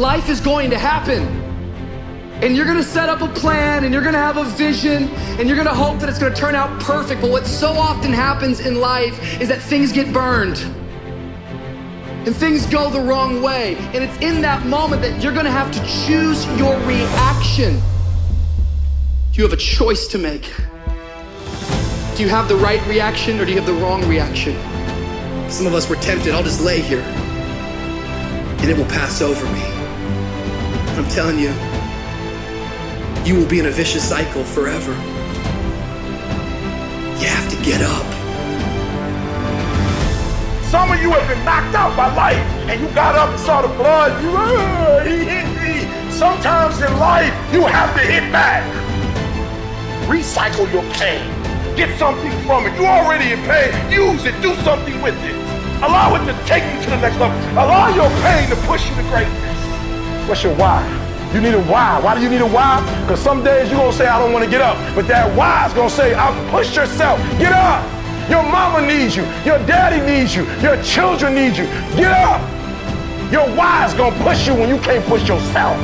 life is going to happen. And you're gonna set up a plan and you're gonna have a vision and you're gonna hope that it's gonna turn out perfect. But what so often happens in life is that things get burned and things go the wrong way. And it's in that moment that you're gonna have to choose your reaction. You have a choice to make. Do you have the right reaction or do you have the wrong reaction? Some of us were tempted, I'll just lay here and it will pass over me. I'm telling you, you will be in a vicious cycle forever. You have to get up. Some of you have been knocked out by life and you got up and saw the blood. You, uh, he hit me. Sometimes in life, you have to hit back. Recycle your pain. Get something from it. You're already in pain. Use it. Do something with it. Allow it to take you to the next level. Allow your pain to push you to greatness. What's your why? You need a why. Why do you need a why? Because some days you're going to say, I don't want to get up. But that why is going to say, I'll push yourself. Get up. Your mama needs you. Your daddy needs you. Your children need you. Get up. Your why is going to push you when you can't push yourself.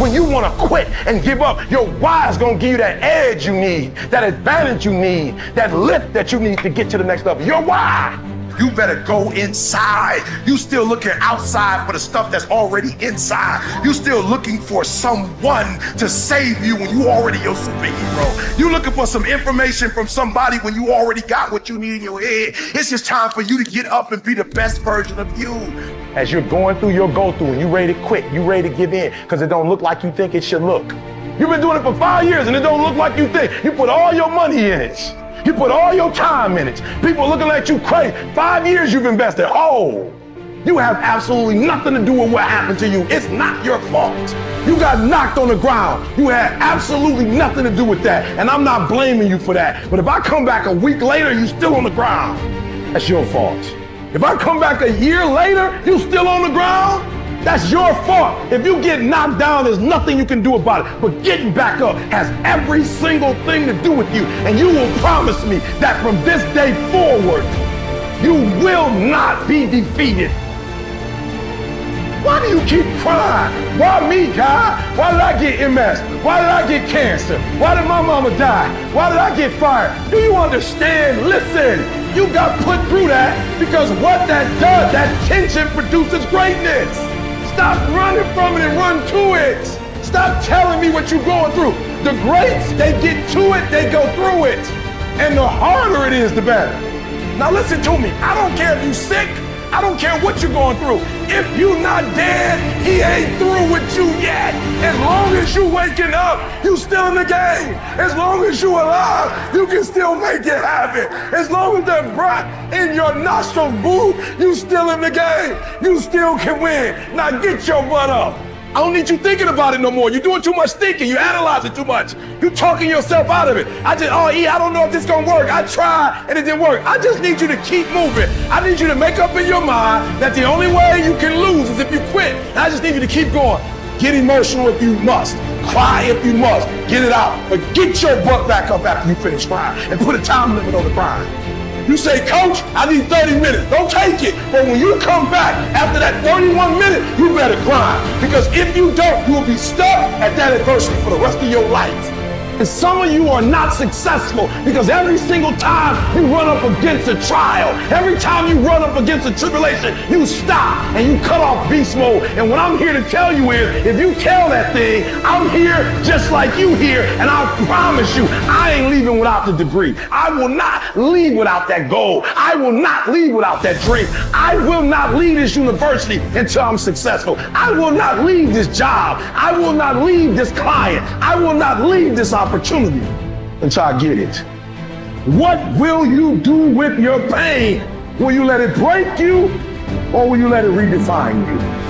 When you want to quit and give up, your why is going to give you that edge you need, that advantage you need, that lift that you need to get to the next level. Your why. You better go inside. You still looking outside for the stuff that's already inside. You still looking for someone to save you when you already your superhero. You looking for some information from somebody when you already got what you need in your head. It's just time for you to get up and be the best version of you. As you're going through your go through and you ready to quit, you ready to give in because it don't look like you think it should look. You've been doing it for five years and it don't look like you think. You put all your money in it. You put all your time in it. People looking at you crazy. Five years you've invested. Oh, you have absolutely nothing to do with what happened to you. It's not your fault. You got knocked on the ground. You had absolutely nothing to do with that. And I'm not blaming you for that. But if I come back a week later, you still on the ground. That's your fault. If I come back a year later, you still on the ground, that's your fault. If you get knocked down, there's nothing you can do about it. But getting back up has every single thing to do with you. And you will promise me that from this day forward, you will not be defeated. Why do you keep crying? Why me, God? Why did I get MS? Why did I get cancer? Why did my mama die? Why did I get fired? Do you understand? Listen, you got put through that because what that does, that tension produces greatness. Stop running from it and run to it. Stop telling me what you're going through. The greats, they get to it, they go through it. And the harder it is, the better. Now listen to me. I don't care if you're sick. I don't care what you're going through. If you're not dead, he ain't through with you yet. As long as you waking up, you still in the game. As long as you alive, you can still make it happen. As long as that breath in your nostrils boo, you still in the game. You still can win. Now get your butt up. I don't need you thinking about it no more. You're doing too much thinking. You analyzing too much. You're talking yourself out of it. I just, oh, E, I don't know if this gonna work. I tried and it didn't work. I just need you to keep moving. I need you to make up in your mind that the only way you can lose is if you quit. And I just need you to keep going. Get emotional if you must. Cry if you must. Get it out. But get your butt back up after you finish crying and put a time limit on the crying. You say, Coach, I need 30 minutes. Don't take it. But when you come back after that 31 minute, you better grind. Because if you don't, you will be stuck at that adversity for the rest of your life. And some of you are not successful because every single time you run up against a trial, every time you run up against a tribulation, you stop and you cut off beast mode. And what I'm here to tell you is, if you tell that thing, I'm here just like you here, and I promise you, I ain't leaving without the degree. I will not leave without that goal. I will not leave without that dream. I will not leave this university until I'm successful. I will not leave this job. I will not leave this client. I will not leave this opportunity opportunity until I get it. What will you do with your pain? Will you let it break you or will you let it redefine you?